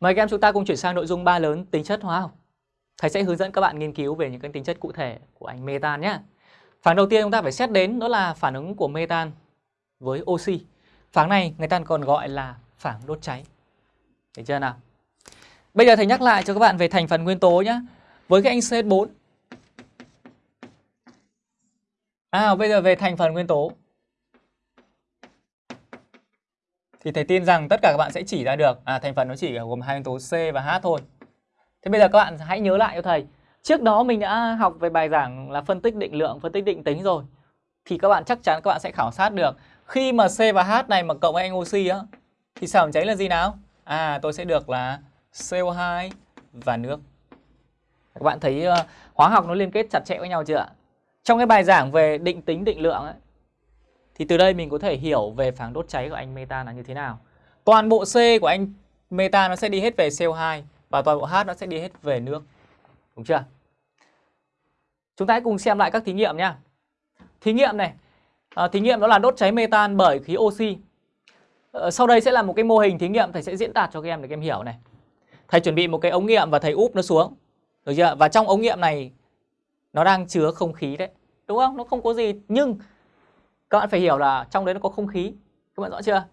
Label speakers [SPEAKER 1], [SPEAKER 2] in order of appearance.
[SPEAKER 1] Mời các em chúng ta cùng chuyển sang nội dung ba lớn, tính chất hóa học. Thầy sẽ hướng dẫn các bạn nghiên cứu về những cái tính chất cụ thể của anh metan nhé. Phản đầu tiên chúng ta phải xét đến đó là phản ứng của metan với oxy. Phản này người ta còn gọi là phản đốt cháy. Thấy chưa nào? Bây giờ thầy nhắc lại cho các bạn về thành phần nguyên tố nhé. Với cái anh CH4. À bây giờ về thành phần nguyên tố. Thì thầy tin rằng tất cả các bạn sẽ chỉ ra được à thành phần nó chỉ gồm hai nguyên tố C và H thôi. Thế bây giờ các bạn hãy nhớ lại cho thầy. Trước đó mình đã học về bài giảng là phân tích định lượng, phân tích định tính rồi. Thì các bạn chắc chắn các bạn sẽ khảo sát được khi mà C và H này mà cộng với anh oxy á thì sản phẩm cháy là gì nào? À tôi sẽ được là CO2 và nước. Các bạn thấy uh, hóa học nó liên kết chặt chẽ với nhau chưa ạ? Trong cái bài giảng về định tính định lượng ấy, thì từ đây mình có thể hiểu về phản đốt cháy của anh metan là như thế nào. Toàn bộ C của anh metan nó sẽ đi hết về CO2 và toàn bộ H nó sẽ đi hết về nước. Đúng chưa? Chúng ta hãy cùng xem lại các thí nghiệm nhé. Thí nghiệm này, à, thí nghiệm đó là đốt cháy metan bởi khí oxy. À, sau đây sẽ là một cái mô hình thí nghiệm thầy sẽ diễn đạt cho các em để các em hiểu này. Thầy chuẩn bị một cái ống nghiệm và thầy úp nó xuống. Được chưa? Và trong ống nghiệm này nó đang chứa không khí đấy. Đúng không? Nó không có gì nhưng các bạn phải hiểu là trong đấy nó có không khí. Các bạn rõ chưa?